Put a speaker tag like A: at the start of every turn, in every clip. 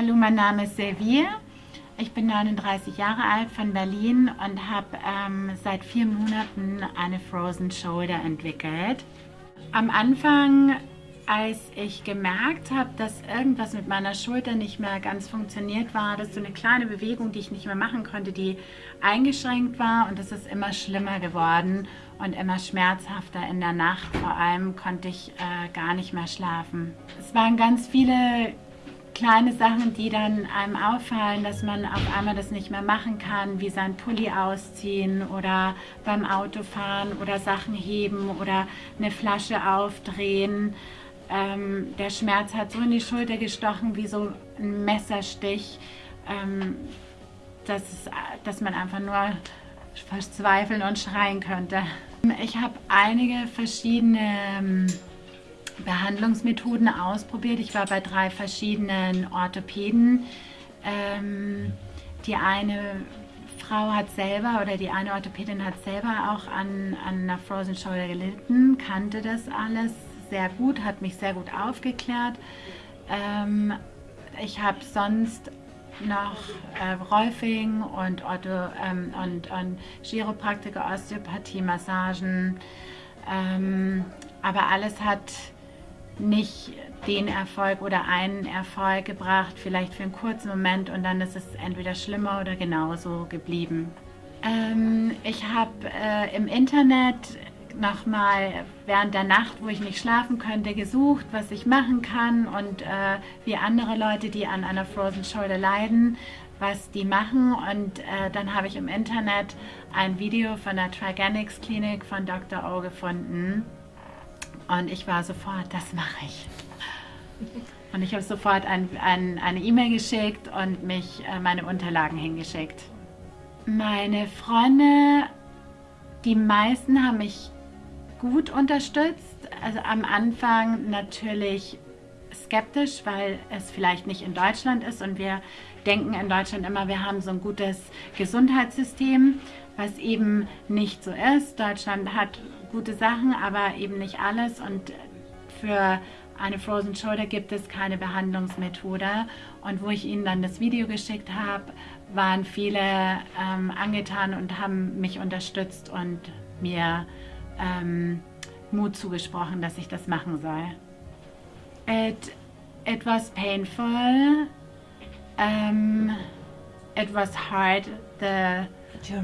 A: Hallo, mein Name ist Silvia. Ich bin 39 Jahre alt von Berlin und habe ähm, seit vier Monaten eine Frozen Shoulder entwickelt. Am Anfang, als ich gemerkt habe, dass irgendwas mit meiner Schulter nicht mehr ganz funktioniert war, das ist so eine kleine Bewegung, die ich nicht mehr machen konnte, die eingeschränkt war und es ist immer schlimmer geworden und immer schmerzhafter in der Nacht. Vor allem konnte ich äh, gar nicht mehr schlafen. Es waren ganz viele kleine Sachen, die dann einem auffallen, dass man auf einmal das nicht mehr machen kann, wie sein Pulli ausziehen oder beim Autofahren oder Sachen heben oder eine Flasche aufdrehen. Ähm, der Schmerz hat so in die Schulter gestochen wie so ein Messerstich, ähm, dass, dass man einfach nur verzweifeln und schreien könnte. Ich habe einige verschiedene ähm, Behandlungsmethoden ausprobiert. Ich war bei drei verschiedenen Orthopäden. Ähm, die eine Frau hat selber oder die eine Orthopädin hat selber auch an, an einer Frozen Shoulder gelitten, kannte das alles sehr gut, hat mich sehr gut aufgeklärt. Ähm, ich habe sonst noch äh, Rolfing und, Ortho, ähm, und, und Chiropraktiker, Osteopathie, Massagen. Ähm, aber alles hat nicht den Erfolg oder einen Erfolg gebracht, vielleicht für einen kurzen Moment und dann ist es entweder schlimmer oder genauso geblieben. Ähm, ich habe äh, im Internet nochmal während der Nacht, wo ich nicht schlafen könnte, gesucht, was ich machen kann und äh, wie andere Leute, die an einer Frozen Shoulder leiden, was die machen. Und äh, dann habe ich im Internet ein Video von der Triganics Klinik von Dr. O gefunden und ich war sofort, das mache ich. Und ich habe sofort ein, ein, eine E-Mail geschickt und mich äh, meine Unterlagen hingeschickt. Meine Freunde, die meisten haben mich gut unterstützt. Also am Anfang natürlich skeptisch, weil es vielleicht nicht in Deutschland ist und wir denken in Deutschland immer, wir haben so ein gutes Gesundheitssystem, was eben nicht so ist. Deutschland hat gute Sachen, aber eben nicht alles und für eine Frozen Shoulder gibt es keine Behandlungsmethode und wo ich ihnen dann das Video geschickt habe, waren viele ähm, angetan und haben mich unterstützt und mir ähm, Mut zugesprochen, dass ich das machen soll. It, it was painful. Um, it was hard. The,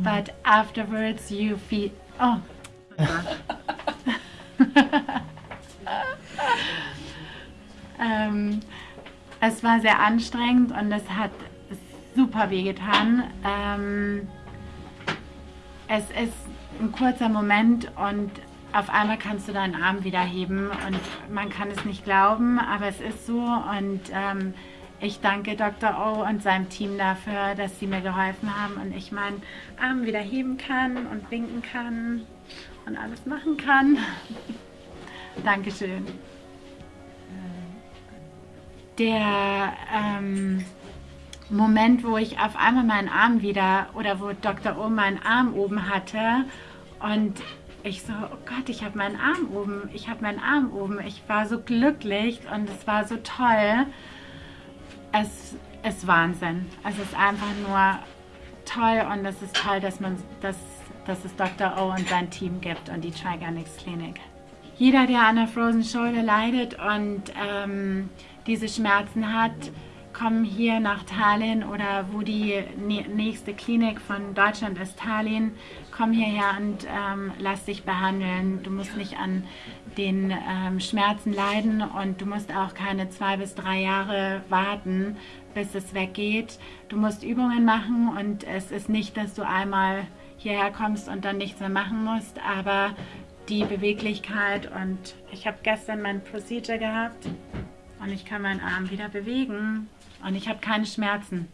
A: but afterwards you feel... Oh, ähm, es war sehr anstrengend und es hat super wehgetan. Ähm, es ist ein kurzer Moment und auf einmal kannst du deinen Arm wieder heben und man kann es nicht glauben, aber es ist so und ähm, ich danke Dr. O und seinem Team dafür, dass sie mir geholfen haben und ich meinen Arm wieder heben kann und winken kann und alles machen kann. Dankeschön. Der ähm, Moment, wo ich auf einmal meinen Arm wieder oder wo Dr. O meinen Arm oben hatte und ich so, oh Gott, ich habe meinen Arm oben, ich habe meinen Arm oben. Ich war so glücklich und es war so toll. Es ist Wahnsinn. Es ist einfach nur toll und es ist toll, dass man das dass es Dr. O und sein Team gibt und die Triganics Klinik. Jeder, der an der Frozen Shoulder leidet und ähm, diese Schmerzen hat, komm hier nach Tallinn oder wo die nächste Klinik von Deutschland ist, Tallinn, komm hierher und ähm, lass dich behandeln. Du musst nicht an den ähm, Schmerzen leiden und du musst auch keine zwei bis drei Jahre warten, bis es weggeht. Du musst Übungen machen und es ist nicht, dass du einmal hierher kommst und dann nichts mehr machen musst, aber die Beweglichkeit und ich habe gestern mein Procedure gehabt und ich kann meinen Arm wieder bewegen und ich habe keine Schmerzen.